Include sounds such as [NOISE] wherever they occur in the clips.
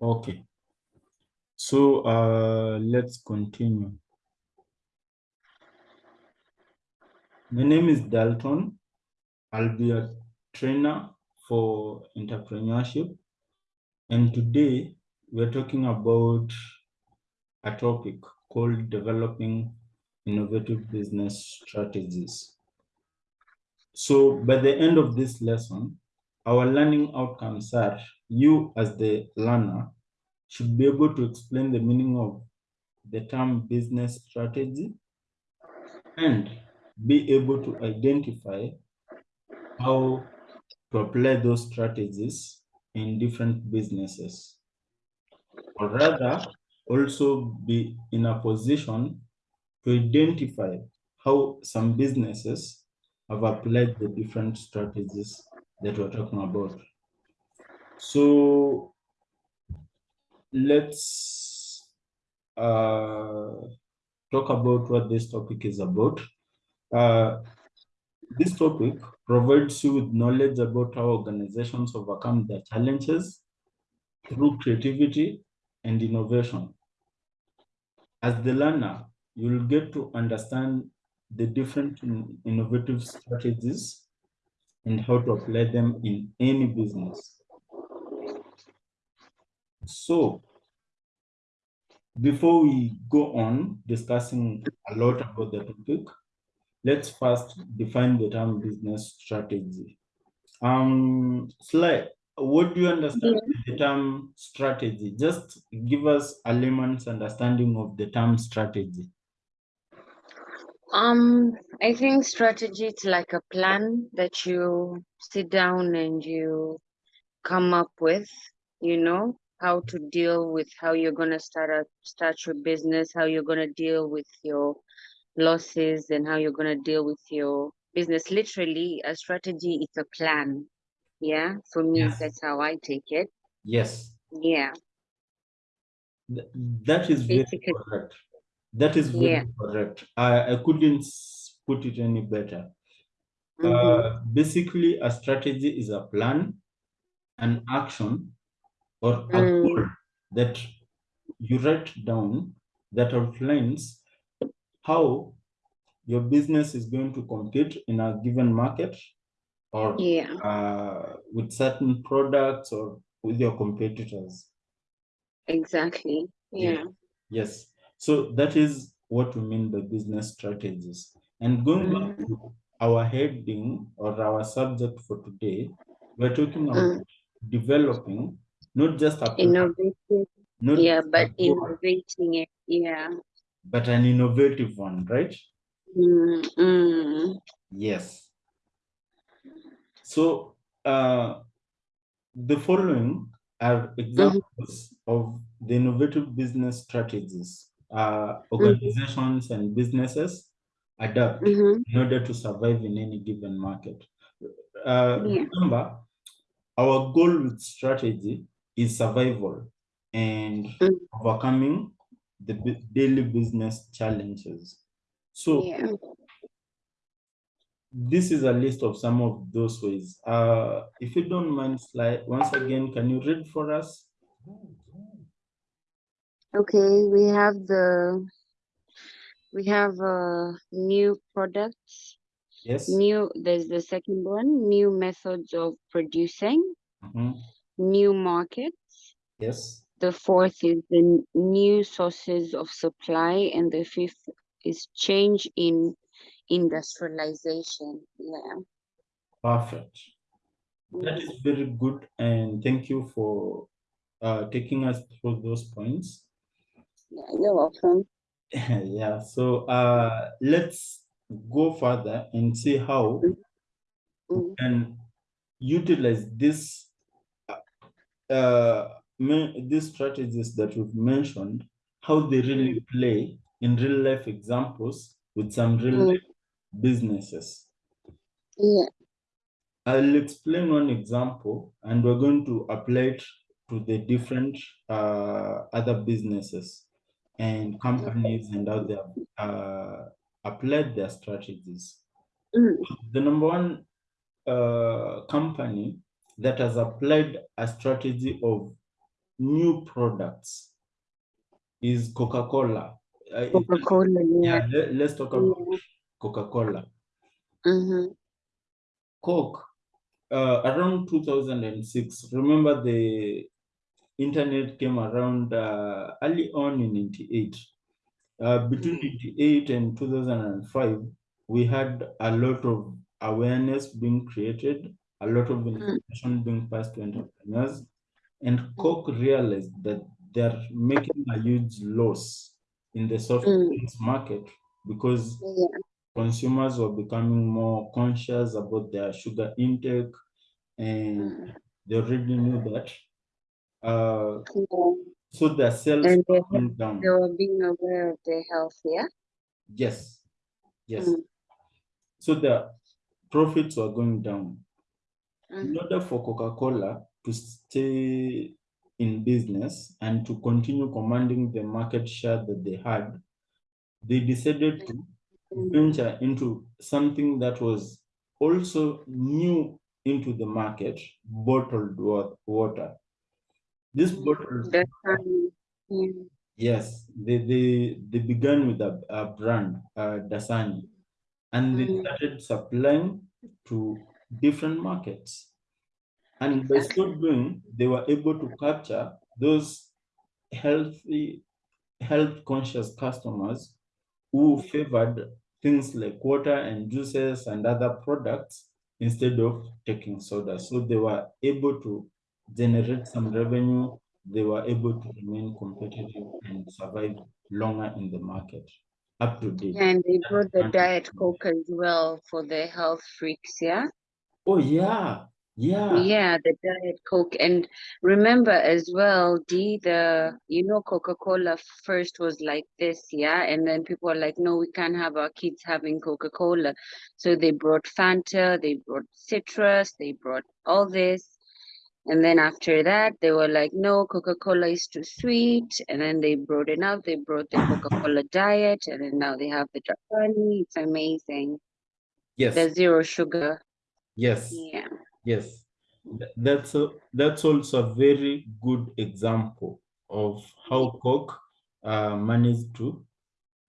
Okay. So uh, let's continue. My name is Dalton. I'll be a trainer for entrepreneurship. And today we're talking about a topic called developing innovative business strategies. So by the end of this lesson, our learning outcomes are you as the learner should be able to explain the meaning of the term business strategy and be able to identify how to apply those strategies in different businesses. Or rather, also be in a position to identify how some businesses have applied the different strategies that we're talking about. So let's uh, talk about what this topic is about. Uh, this topic provides you with knowledge about how organizations overcome their challenges through creativity and innovation. As the learner, you'll get to understand the different innovative strategies and how to apply them in any business. So before we go on discussing a lot about the topic, let's first define the term business strategy. Um, Sly, what do you understand yeah. the term strategy? Just give us a layman's understanding of the term strategy. Um, I think strategy is like a plan that you sit down and you come up with, you know, how to deal with how you're going to start a start your business, how you're going to deal with your losses and how you're going to deal with your business. Literally, a strategy is a plan. Yeah, for me, yes. that's how I take it. Yes. Yeah. Th that is Basically. very correct. That is very yeah. correct. I, I couldn't put it any better. Mm -hmm. uh, basically, a strategy is a plan, an action, or a mm. goal that you write down that outlines how your business is going to compete in a given market or yeah. uh, with certain products or with your competitors. Exactly. Yeah. yeah. Yes. So that is what we mean by business strategies. And going back to our heading or our subject for today, we're talking about mm. developing not just a innovative, not yeah, but innovating it, yeah. But an innovative one, right? Mm. Yes. So uh, the following are examples mm -hmm. of the innovative business strategies uh, organizations mm -hmm. and businesses adapt mm -hmm. in order to survive in any given market. Uh, yeah. Remember, our goal with strategy is survival and mm. overcoming the daily business challenges. So yeah. this is a list of some of those ways. Uh, if you don't mind, Sly once again, can you read for us? Okay, we have the we have uh, new products. Yes. New. There's the second one. New methods of producing. Mm -hmm new markets. Yes. The fourth is the new sources of supply, and the fifth is change in industrialization. Yeah. Perfect. That is very good, and thank you for uh, taking us through those points. Yeah, you're welcome. [LAUGHS] yeah, so uh, let's go further and see how mm -hmm. can utilize this uh, these strategies that we've mentioned, how they really mm. play in real life examples with some real mm. life businesses. Yeah. I'll explain one example and we're going to apply it to the different uh, other businesses and companies and how they have uh, applied their strategies. Mm. The number one uh, company that has applied a strategy of new products is Coca-Cola. Uh, Coca-Cola, yeah. yeah, let, us talk about Coca-Cola. Mm-hmm. Coke, uh, around 2006, remember the internet came around uh, early on in 98. Uh, between Mm. 98 and 2005, we had a lot of awareness being created, a lot of information being passed to entrepreneurs, and Coke realized that they're making a huge loss in the soft Mm. drinks market because Yeah. consumers were becoming more conscious about their sugar intake and Mm. they already knew that. Uh, so their sales And they, going down. they were being aware of their health, yeah? Yes, yes. Mm. So the profits were going down. In Mm. order for Coca-Cola to stay in business and to continue commanding the market share that they had, they decided to Mm. venture into something that was also new into the market, bottled water. This yeah. Yes, they they they began with a, a brand, uh, Dasani, and they Mm. started supplying to different markets. And by so doing, they were able to capture those healthy, health conscious customers who favored things like water and juices and other products instead of taking soda. So they were able to generate some revenue. They were able to remain competitive and survive longer in the market up to date. And they brought the Diet Coke as well for the health freaks, yeah? Oh yeah, yeah, Yeah, the Diet Coke. And remember as well, D, the, you know, Coca-Cola first was like this, yeah? And then people are like, no, we can't have our kids having Coca-Cola. So they brought Fanta, they brought citrus, they brought all this. And then after that, they were like, no, Coca-Cola is too sweet. And then they brought it up, they brought the Coca-Cola Diet, and then now they have the Dasani. It's amazing. yes, The zero sugar. yes. Yeah. Yes, that's a, that's also a very good example of how Coke uh, managed to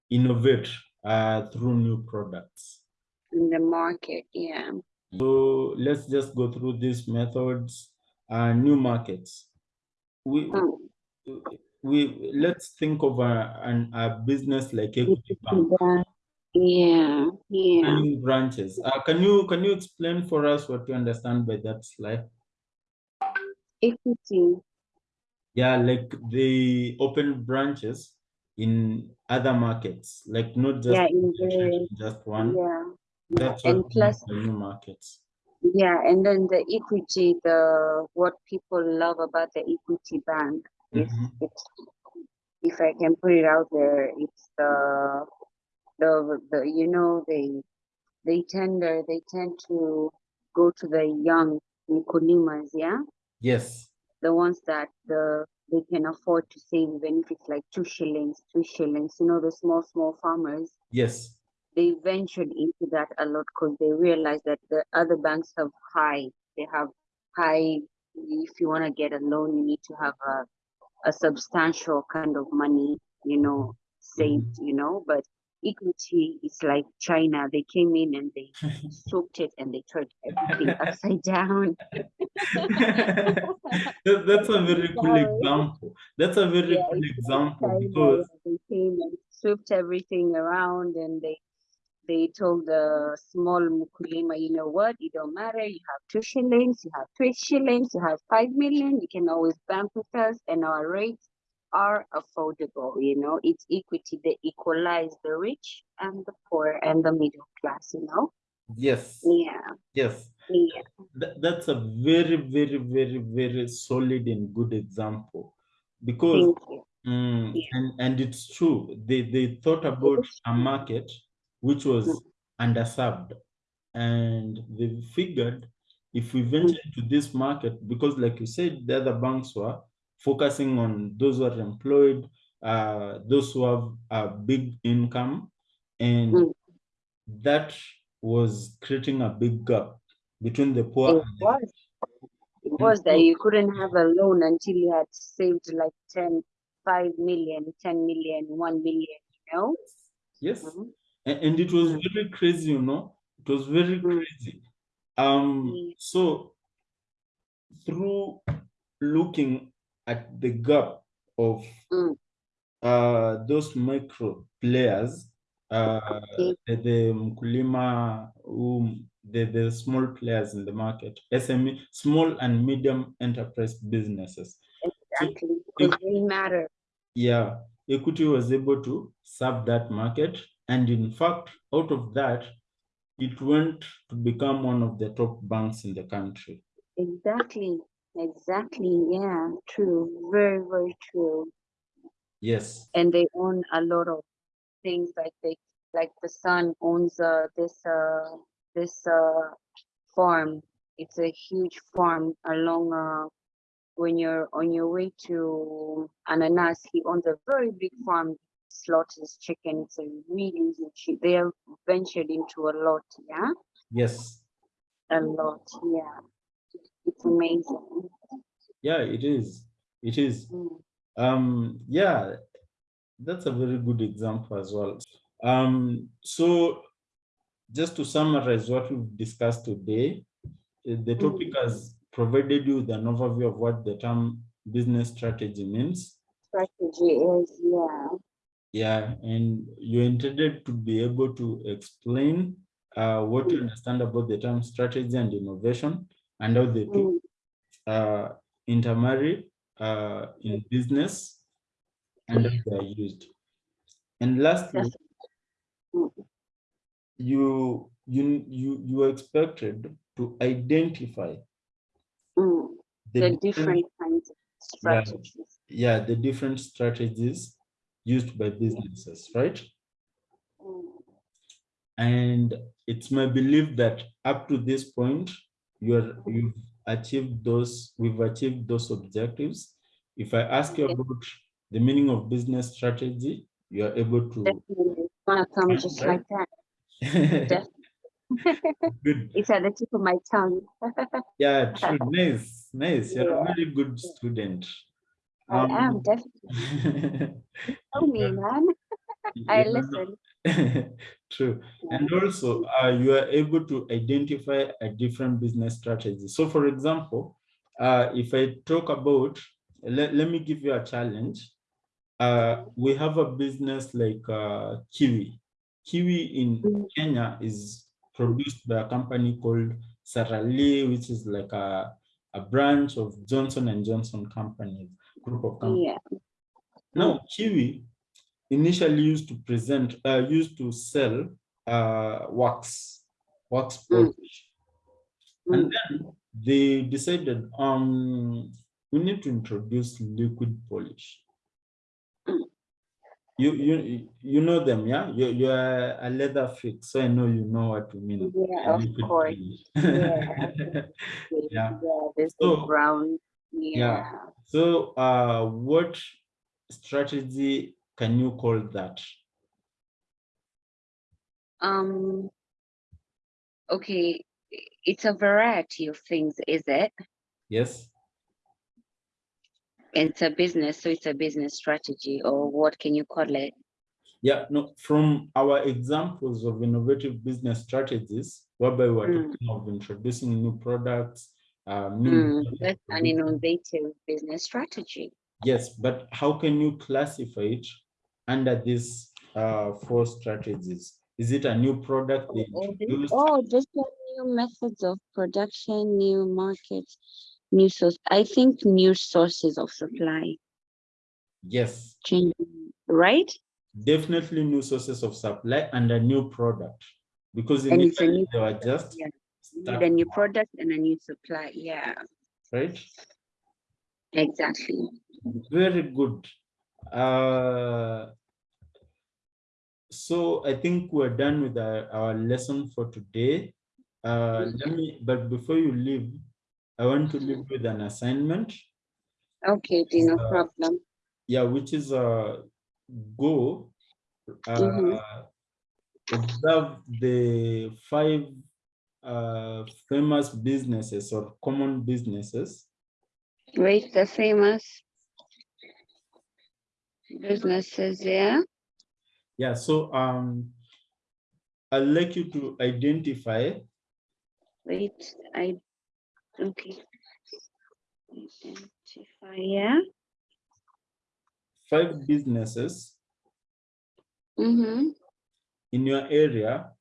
innovate uh, through new products. In the market, yeah. So let's just go through these methods. Uh, new markets. We Mm. we let's think of a, an, a business like Equity Bank. Yeah, yeah. Branches. Uh, can you can you explain for us what you understand by that slide? Equity. Yeah, like they open branches in other markets, like not just Yeah, in the- just one. Yeah. That's And what we mean plus- new markets. Yeah, and then the equity, the what people love about the equity bank is Mhm. it's if I can put it out there, it's the the the you know they they tender they tend to go to the young Nikulimas, yeah, Yes, the ones that the they can afford to save even if it's like two shillings, two shillings, you know, the small small farmers. Yes, they ventured into that a lot because they realized that the other banks have high they have high if you want to get a loan you need to have a, a substantial kind of money you know mm-hmm. saved you know but equity is like china. They came in and they [LAUGHS] soaked it and they turned everything upside down. [LAUGHS] That- that's a very [LAUGHS] cool example. That's a very Yeah, cool example because they came and swooped everything around and they they told the small mukulima, you know what, it don't matter, you have two shillings, you have three shillings, you have five million, you can always bank with us and our rates are affordable, you know, it's equity, they equalize the rich and the poor and the middle class, you know? yes, Yeah, yes, yeah, That, that's a very, very, very, very solid and good example because. Mm, Yeah. and, and it's true. They they thought about a market which was underserved, and they figured if we venture into this market, because like you said, the other banks were focusing on those who are employed, uh, those who have a big income, and Mm. that was creating a big gap between the poor It and the was, it was that you couldn't have a loan until you had saved like 10, 5 million, 10 million, 1 million, you know? Yes, Mhm. And, and it was very crazy, you know. It was very Mm. crazy. Um, Mm. so through looking at the gap of Mm. uh those micro players, uh Okay. the, the mkulima, um, the, the small players in the market, SME, small and medium enterprise businesses. Exactly. Because they matter. Yeah, Equity was able to serve that market. And in fact, out of that, it went to become one of the top banks in the country. Exactly. Exactly. Yeah. True. Very, very true. Yes, And they own a lot of things like they like the son owns uh this uh this uh farm. It's a huge farm along uh when you're on your way to Ananas, he owns a very big farm, slaughters chicken. It's a really. They have ventured into a lot, yeah, yes, a lot, yeah. It's amazing. yeah, it is. It is. Mm. Um, yeah, that's a very good example as well. Um, so just to summarize what we've discussed today, eh, the topic has provided you with an overview of what the term business strategy means. Strategy is, yeah, Yeah, and you're intended to be able to explain uh, what you understand about the term strategy and innovation and how the two mm, uh, intermarry uh, in business and how they are used. And lastly, you you you you are expected to identify mm. the, the different, different kinds of Yeah. strategies. yeah the different strategies used by businesses, right? Mm. And it's my belief that up to this point, you're you've achieved those, we've achieved those objectives. If I ask you about the meaning of business strategy, you are able to Definitely, it's gonna come just right. like that. [LAUGHS] Good. [LAUGHS] It's at the tip of my tongue. Yeah, true. [LAUGHS] Nice, nice. You're a Yeah. very good student. I am Um, definitely. Tell me, man. I listen. True. And also, uh, you are able to identify a different business strategy. So for example, uh, if I talk about, let, let me give you a challenge. Uh, we have a business like uh, Kiwi. Kiwi in Mm. Kenya is produced by a company called Sara Lee, which is like a, a branch of Johnson and Johnson companies, group of companies. Yeah. Now, Kiwi initially used to present, uh, used to sell uh, wax, wax Mm. polish. And Mm. then they decided, um, we need to introduce liquid polish. Mm. You, you, you know them, yeah? You, you're a leather freak, so I know you know what we mean. Yeah, of course. polish. Yeah. [LAUGHS] Yeah. there's So- the brown. Yeah. So, uh, what strategy can you call that? Um. Okay, it's a variety of things, is it? Yes. It's a business, so it's a business strategy, or what can you call it? Yeah, no, from our examples of innovative business strategies, whereby we're Mm. talking of introducing new products, um, new Mm, that's an innovative business strategy. Yes, but how can you classify it under these uh, four strategies? Is it a new product they Oh, introduced? Oh, just new methods of production, new markets, new source. I think new sources of supply, Yes, changing, right? definitely new sources of supply and a new product. Because And it's a initially they were just yeah. Start- a new product and a new supply. Yeah, right? exactly. Very good. Uh, so I think we're done with our, our lesson for today. Uh, let me, but before you leave, I want to leave with an assignment. Okay, no Uh, problem. Yeah, which is uh, go uh, Mhm. observe the five uh, famous businesses or common businesses Wait, the famous businesses, yeah? Yeah, so um, I'd like you to identify Wait, I, okay. Identify, yeah? five businesses Mm-hmm, in your area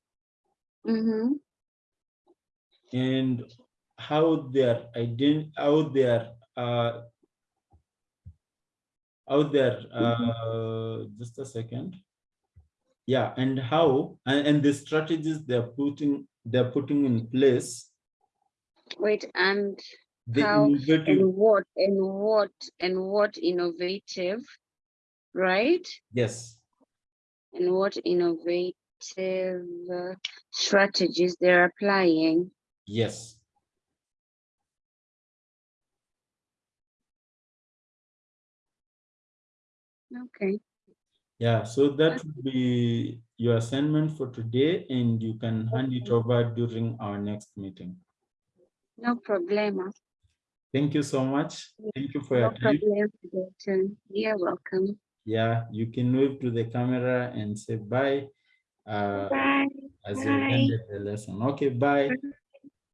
mm-hmm, and how they're ident how they're uh how they're uh just a second yeah and how and, and the strategies they're putting they're putting in place wait, and the How innovative and what, and what, and what innovative, right? yes And what innovative uh, strategies they're applying. Yes Okay, yeah so that would be your assignment for today and you can hand it over during our next meeting no problema. thank you so much thank you for No your time problem. Dalton. You're welcome. yeah you can wave to the camera and say bye uh Bye. as you Bye. ended the lesson okay bye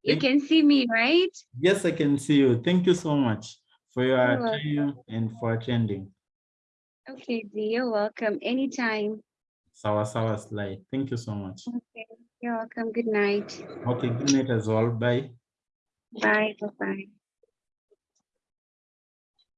You can see me, right? yes i can see you thank you so much for your You're welcome. time and for attending Okay, Dee, you're welcome. Anytime. sawa sawa Sly thank you so much Okay, you're welcome. Good night. okay good night as well bye Bye. Bye-bye.